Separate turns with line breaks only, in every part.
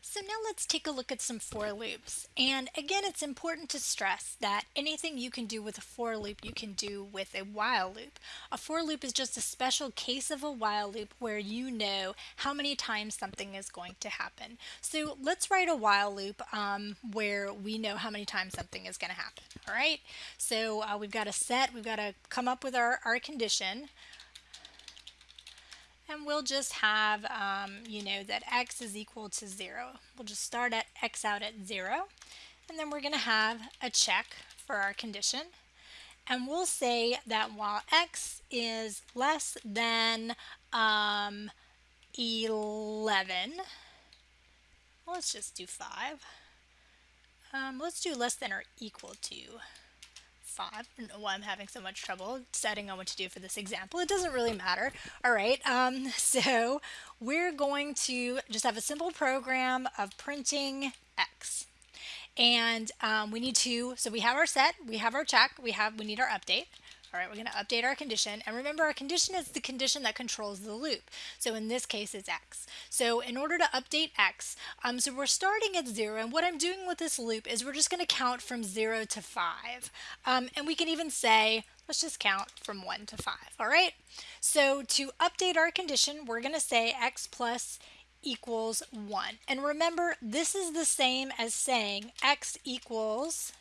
So now let's take a look at some for loops. And again, it's important to stress that anything you can do with a for loop, you can do with a while loop. A for loop is just a special case of a while loop where you know how many times something is going to happen. So let's write a while loop um, where we know how many times something is going to happen. All right, so uh, we've got a set, we've got to come up with our, our condition and we'll just have, um, you know, that x is equal to 0. We'll just start at x out at 0, and then we're going to have a check for our condition. And we'll say that while x is less than um, 11, let's just do 5. Um, let's do less than or equal to 5. I don't know why I'm having so much trouble deciding on what to do for this example. It doesn't really matter. All right, um, so we're going to just have a simple program of printing x. And um, we need to, so we have our set, we have our check, we have, we need our update. All right, we're going to update our condition. And remember, our condition is the condition that controls the loop. So in this case, it's x. So in order to update x, um, so we're starting at 0. And what I'm doing with this loop is we're just going to count from 0 to 5. Um, and we can even say, let's just count from 1 to 5. All right? So to update our condition, we're going to say x plus equals 1. And remember, this is the same as saying x equals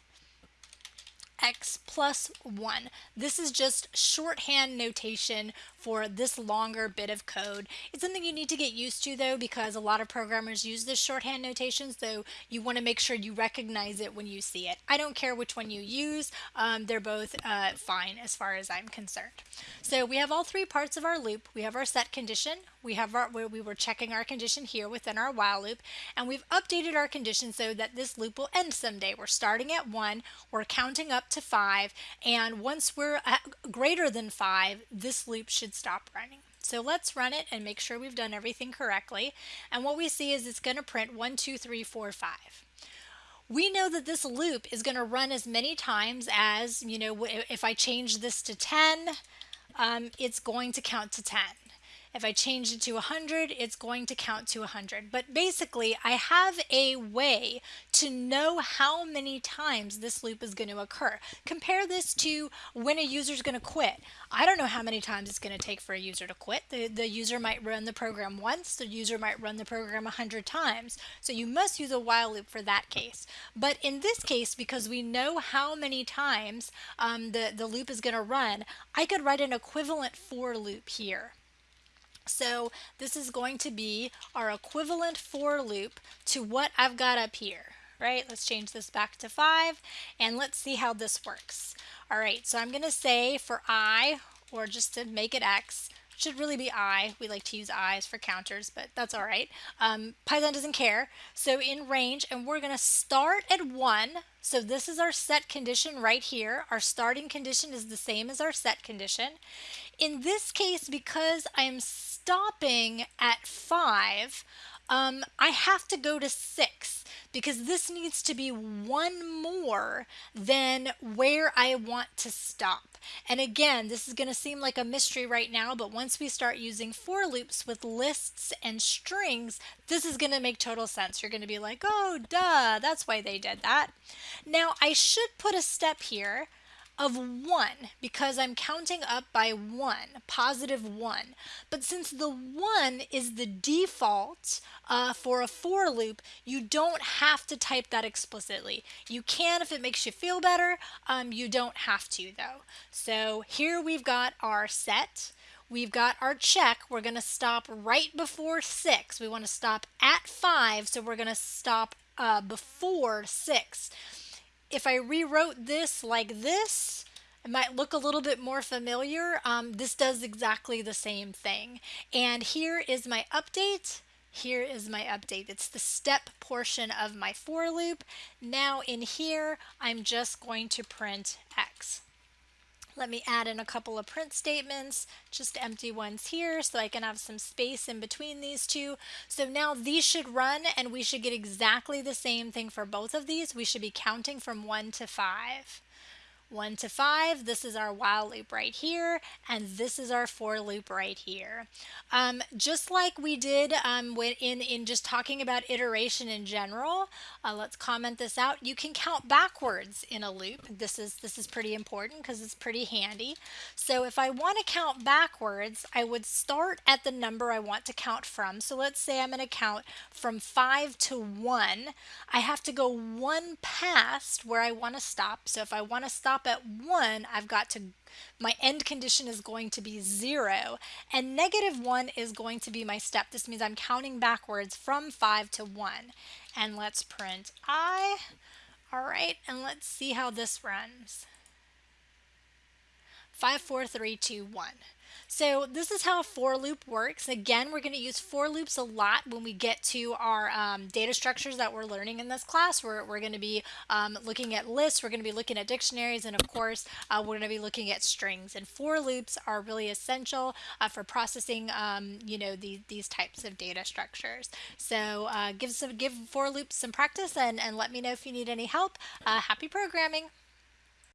x plus 1. This is just shorthand notation for this longer bit of code. It's something you need to get used to though because a lot of programmers use this shorthand notation so you want to make sure you recognize it when you see it. I don't care which one you use, um, they're both uh, fine as far as I'm concerned. So we have all three parts of our loop. We have our set condition, we have our, where we were checking our condition here within our while loop, and we've updated our condition so that this loop will end someday. We're starting at 1, we're counting up to 5, and once we're greater than 5, this loop should stop running. So let's run it and make sure we've done everything correctly. And what we see is it's going to print 1, 2, 3, 4, 5 we know that this loop is going to run as many times as, you know, if I change this to 10, um, it's going to count to 10. If I change it to 100, it's going to count to 100. But basically, I have a way to know how many times this loop is going to occur. Compare this to when a user is going to quit. I don't know how many times it's going to take for a user to quit. The, the user might run the program once, the user might run the program 100 times. So you must use a while loop for that case. But in this case, because we know how many times um, the, the loop is going to run, I could write an equivalent for loop here. So this is going to be our equivalent for loop to what I've got up here, right? Let's change this back to 5 and let's see how this works. All right, so I'm going to say for i, or just to make it x, should really be i. We like to use i's for counters, but that's all right. Um, Python doesn't care. So in range, and we're going to start at 1. So this is our set condition right here. Our starting condition is the same as our set condition. In this case, because I'm stopping at 5, um, I have to go to 6 because this needs to be one more than where I want to stop. And again, this is going to seem like a mystery right now, but once we start using for loops with lists and strings, this is going to make total sense. You're going to be like, oh, duh, that's why they did that. Now, I should put a step here of 1 because I'm counting up by 1, positive 1. But since the 1 is the default uh, for a for loop, you don't have to type that explicitly. You can if it makes you feel better. Um, you don't have to though. So here we've got our set. We've got our check. We're going to stop right before 6. We want to stop at 5, so we're going to stop uh, before 6 if I rewrote this like this, it might look a little bit more familiar. Um, this does exactly the same thing. And here is my update. Here is my update. It's the step portion of my for loop. Now in here, I'm just going to print X. Let me add in a couple of print statements, just empty ones here so I can have some space in between these two. So now these should run and we should get exactly the same thing for both of these. We should be counting from 1 to 5. 1 to 5, this is our while loop right here, and this is our for loop right here. Um, just like we did um, when in, in just talking about iteration in general, uh, let's comment this out. You can count backwards in a loop. This is, this is pretty important because it's pretty handy. So if I want to count backwards, I would start at the number I want to count from. So let's say I'm going to count from 5 to 1. I have to go one past where I want to stop. So if I want to stop stop at 1, I've got to, my end condition is going to be 0. And negative 1 is going to be my step. This means I'm counting backwards from 5 to 1. And let's print I. All right, and let's see how this runs. Five, four, three, two, one. 4, 3, 2, 1. So this is how a for loop works. Again, we're going to use for loops a lot when we get to our um, data structures that we're learning in this class. We're, we're going to be um, looking at lists, we're going to be looking at dictionaries, and of course, uh, we're going to be looking at strings. And for loops are really essential uh, for processing, um, you know, the, these types of data structures. So uh, give, some, give for loops some practice and, and let me know if you need any help. Uh, happy programming!